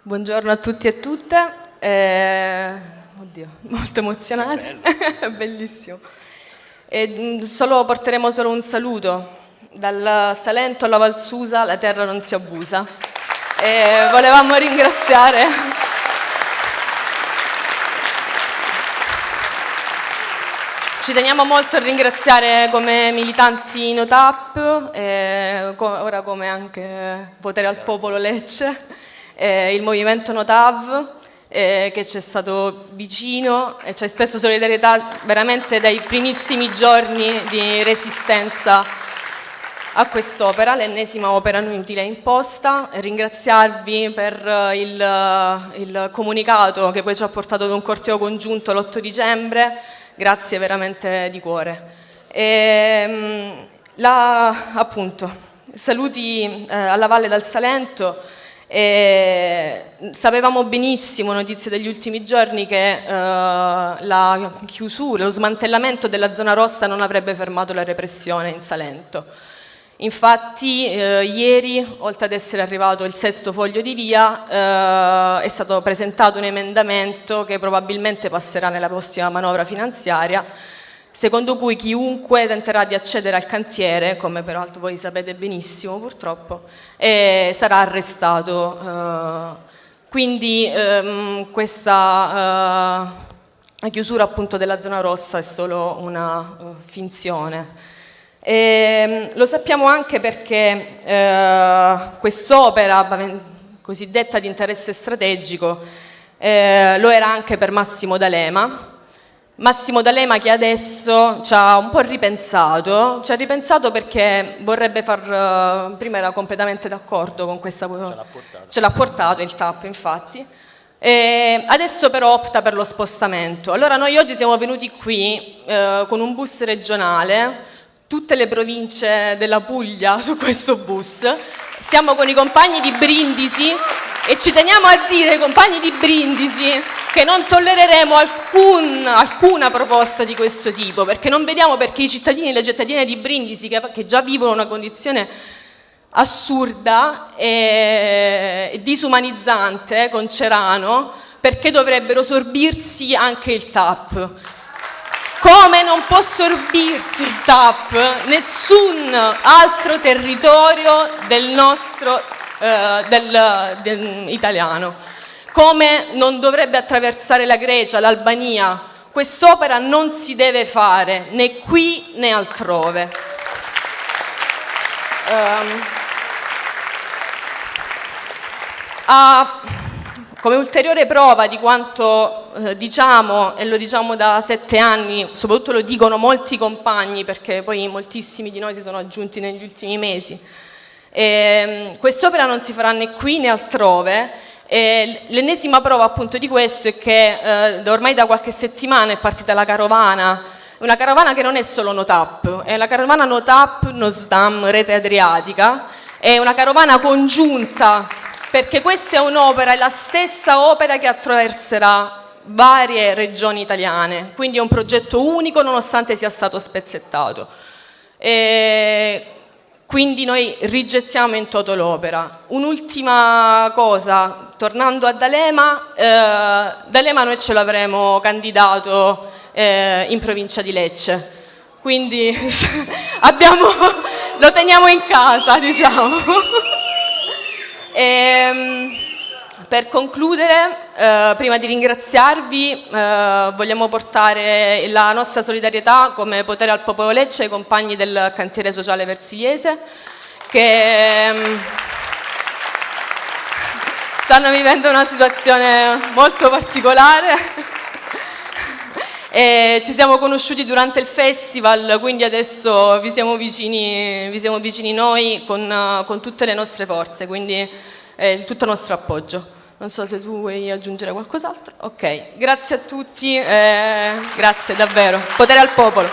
Buongiorno a tutti e tutte. Eh, oddio, molto emozionante, bellissimo. E, solo, porteremo solo un saluto. Dal Salento alla Valsusa la terra non si abusa. E volevamo ringraziare Ci teniamo molto a ringraziare come militanti NoTap, eh, ora come anche Potere al Popolo Lecce, eh, il movimento NoTav eh, che ci è stato vicino e ci ha espresso solidarietà veramente dai primissimi giorni di resistenza a quest'opera, l'ennesima opera inutile imposta, ringraziarvi per il, il comunicato che poi ci ha portato ad un corteo congiunto l'8 dicembre, grazie veramente di cuore. E, ehm, la, appunto, saluti eh, alla Valle dal Salento, e sapevamo benissimo, notizie degli ultimi giorni, che eh, la chiusura, lo smantellamento della zona rossa non avrebbe fermato la repressione in Salento. Infatti eh, ieri, oltre ad essere arrivato il sesto foglio di via, eh, è stato presentato un emendamento che probabilmente passerà nella prossima manovra finanziaria, secondo cui chiunque tenterà di accedere al cantiere, come peraltro voi sapete benissimo purtroppo, eh, sarà arrestato. Eh, quindi ehm, questa eh, chiusura appunto della zona rossa è solo una uh, finzione. E, ehm, lo sappiamo anche perché eh, quest'opera cosiddetta di interesse strategico eh, lo era anche per Massimo D'Alema, Massimo D'Alema che adesso ci ha un po' ripensato, ci ha ripensato perché vorrebbe far, uh, prima era completamente d'accordo con questa, ce l'ha portato. il TAP infatti, e adesso però opta per lo spostamento. Allora noi oggi siamo venuti qui uh, con un bus regionale tutte le province della Puglia su questo bus. Siamo con i compagni di Brindisi e ci teniamo a dire, compagni di Brindisi, che non tollereremo alcun, alcuna proposta di questo tipo, perché non vediamo perché i cittadini e le cittadine di Brindisi, che, che già vivono una condizione assurda e disumanizzante con Cerano, perché dovrebbero sorbirsi anche il TAP. Come non può sorbirsi il TAP nessun altro territorio del nostro eh, del, del, italiano. Come non dovrebbe attraversare la Grecia, l'Albania, quest'opera non si deve fare né qui né altrove. Um, a, come ulteriore prova di quanto eh, diciamo, e lo diciamo da sette anni, soprattutto lo dicono molti compagni, perché poi moltissimi di noi si sono aggiunti negli ultimi mesi, ehm, quest'opera non si farà né qui né altrove, l'ennesima prova appunto di questo è che eh, ormai da qualche settimana è partita la carovana, una carovana che non è solo NoTap, è la carovana NoTap, NoSDAM, Rete Adriatica, è una carovana congiunta perché questa è un'opera, è la stessa opera che attraverserà varie regioni italiane, quindi è un progetto unico nonostante sia stato spezzettato. E quindi noi rigettiamo in toto l'opera. Un'ultima cosa, tornando a D'Alema, eh, D'Alema noi ce l'avremo candidato eh, in provincia di Lecce, quindi abbiamo, lo teniamo in casa, diciamo. E, ehm, per concludere, eh, prima di ringraziarvi, eh, vogliamo portare la nostra solidarietà come potere al popolo Lecce ai compagni del cantiere sociale versiliese che ehm, stanno vivendo una situazione molto particolare e ci siamo conosciuti durante il festival, quindi adesso vi siamo vicini, vi siamo vicini noi con, con, tutte le nostre forze, quindi eh, tutto il nostro appoggio. Non so se tu vuoi aggiungere qualcos'altro. Ok, grazie a tutti, eh, grazie davvero. Potere al popolo.